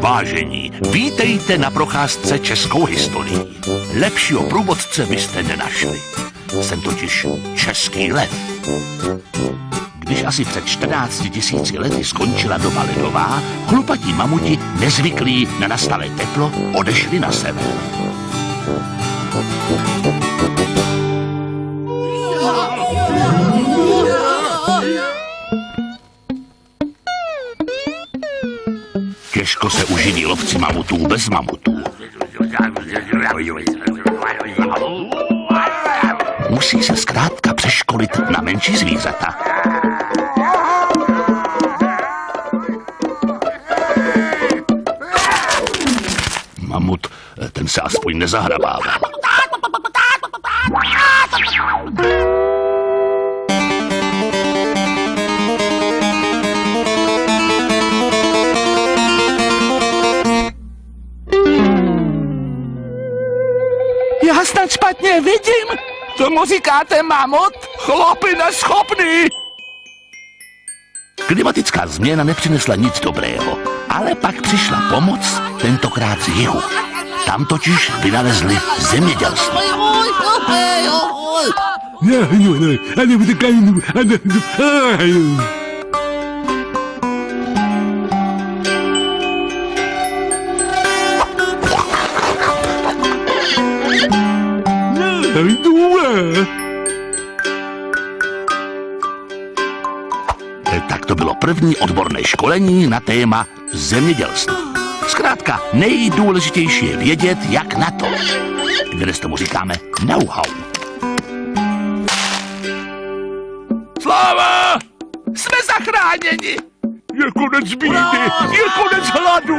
Vážení, vítejte na procházce českou historií. Lepšího průvodce byste nenašli. Jsem totiž český lev. Když asi před 14 tisíci lety skončila doba ledová, chlupatí mamuti, nezvyklí na nastalé teplo, odešli na sever. Těžko se uživí lovci mamutů bez mamutů. Musí se zkrátka přeškolit na menší zvířata. Mamut, ten se aspoň nezahrabával. Já snad špatně vidím. Tomu říkáte mamut? Chlopy neschopný. Klimatická změna nepřinesla nic dobrého, ale pak přišla pomoc, tentokrát z jihu. Tam totiž vynalezli zemědělství. Tak to bylo první odborné školení na téma zemědělství. Zkrátka, nejdůležitější je vědět, jak na to. Dnes tomu říkáme know-how. Sláva! Jsme zachráněni. Je konec bídy, je konec hladu.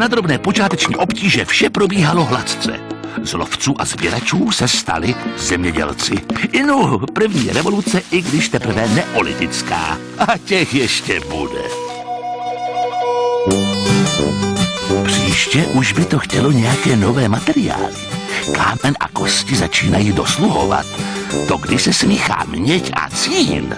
Na drobné počáteční obtíže vše probíhalo hladce. Z lovců a sběračů se stali zemědělci. Inu, první revoluce, i když teprve neolitická. A těch ještě bude. Příště už by to chtělo nějaké nové materiály. Kámen a kosti začínají dosluhovat. To, kdy se smíchá měď a cín.